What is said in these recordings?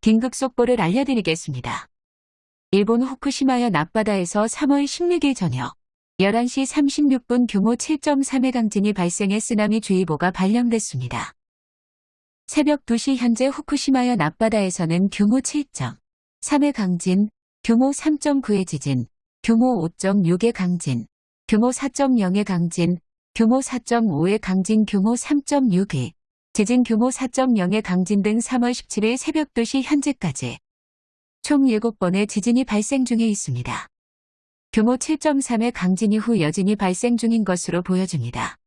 긴급 속보를 알려드리겠습니다. 일본 후쿠시마현 앞바다에서 3월 16일 저녁 11시 36분 규모 7.3의 강진이 발생해 쓰나미 주의보가 발령됐습니다. 새벽 2시 현재 후쿠시마현 앞바다에서는 규모 7.3의 강진, 규모 3.9의 지진, 규모 5.6의 강진, 규모 4.0의 강진, 규모 4.5의 강진, 규모 3.6의 지진 규모 4.0의 강진 등 3월 17일 새벽 2시 현재까지 총 7번의 지진이 발생 중에 있습니다. 규모 7.3의 강진 이후 여진이 발생 중인 것으로 보여집니다.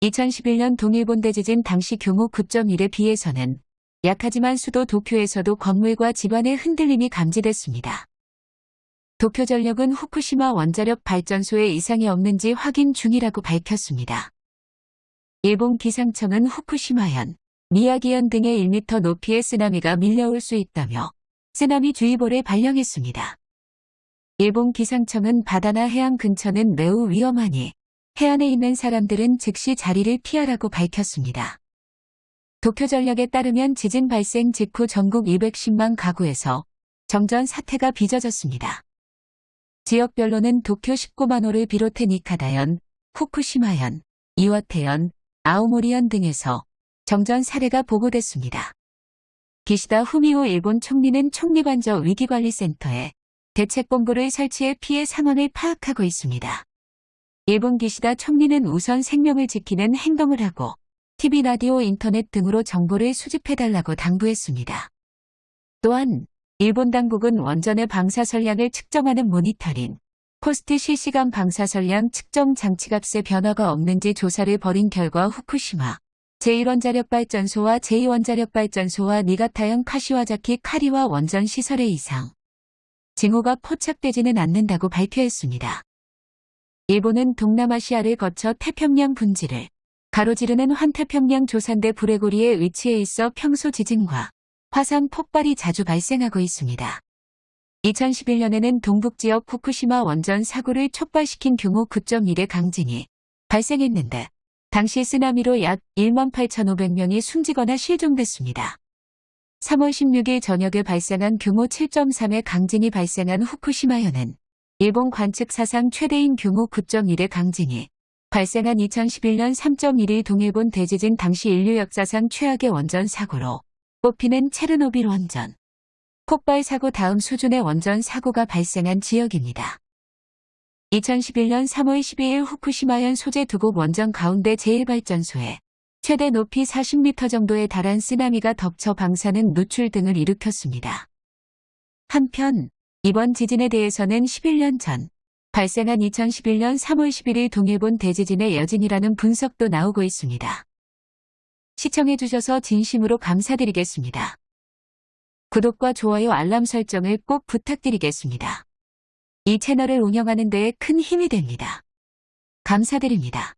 2011년 동일본 대지진 당시 규모 9.1에 비해서는 약하지만 수도 도쿄에서도 건물과 집안의 흔들림이 감지됐습니다. 도쿄전력은 후쿠시마 원자력 발전소에 이상이 없는지 확인 중이라고 밝혔습니다. 일본 기상청은 후쿠시마현, 미야기현 등의 1m 높이의 쓰나미가 밀려올 수 있다며 쓰나미 주의보를 발령했습니다. 일본 기상청은 바다나 해안 근처는 매우 위험하니 해안에 있는 사람들은 즉시 자리를 피하라고 밝혔습니다. 도쿄전력에 따르면 지진 발생 직후 전국 210만 가구에서 정전 사태가 빚어졌습니다. 지역별로는 도쿄 19만호를 비롯해 니카다현, 후쿠시마현, 이와테현, 아오모리현 등에서 정전 사례가 보고됐습니다. 기시다 후미오 일본 총리는 총리관저 위기관리센터에 대책본부를 설치해 피해 상황을 파악하고 있습니다. 일본 기시다 총리는 우선 생명을 지키는 행동을 하고 TV, 라디오, 인터넷 등으로 정보를 수집해달라고 당부했습니다. 또한 일본 당국은 원전의 방사 선량을 측정하는 모니터링, 코스트 실시간 방사선량 측정 장치값의 변화가 없는지 조사를 벌인 결과 후쿠시마 제1원자력발전소와 제2원자력발전소와 니가타현 카시와자키 카리와 원전 시설의 이상 징후가 포착되지는 않는다고 발표했습니다. 일본은 동남아시아를 거쳐 태평양 분지를 가로지르는 환태평양 조산대 불의 고리에 위치해 있어 평소 지진과 화산 폭발이 자주 발생하고 있습니다. 2011년에는 동북지역 후쿠시마 원전 사고를 촉발시킨 규모 9.1의 강진이 발생했는데 당시 쓰나미로 약 1만 8,500명이 숨지거나 실종됐습니다. 3월 16일 저녁에 발생한 규모 7.3의 강진이 발생한 후쿠시마현은 일본 관측 사상 최대인 규모 9.1의 강진이 발생한 2011년 3.1일 동일본 대지진 당시 인류 역사상 최악의 원전 사고로 꼽히는 체르노빌 원전. 폭발 사고 다음 수준의 원전 사고가 발생한 지역입니다. 2011년 3월 12일 후쿠시마현 소재 두곡 원전 가운데 제1발전소에 최대 높이 40m 정도에 달한 쓰나미가 덮쳐 방사능 누출 등을 일으켰습니다. 한편 이번 지진에 대해서는 11년 전 발생한 2011년 3월 11일 동일본 대지진의 여진이라는 분석도 나오고 있습니다. 시청해주셔서 진심으로 감사드리겠습니다. 구독과 좋아요 알람 설정을 꼭 부탁드리겠습니다. 이 채널을 운영하는 데에 큰 힘이 됩니다. 감사드립니다.